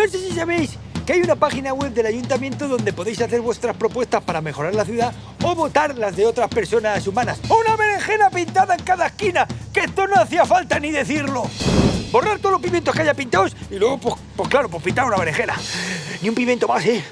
No sé si sabéis que hay una página web del ayuntamiento donde podéis hacer vuestras propuestas para mejorar la ciudad o votar las de otras personas humanas. ¡Una berenjena pintada en cada esquina! ¡Que esto no hacía falta ni decirlo! Borrar todos los pimientos que haya pintados y luego, pues, pues claro, pues pintar una berenjena. Ni un pimiento más, ¿eh?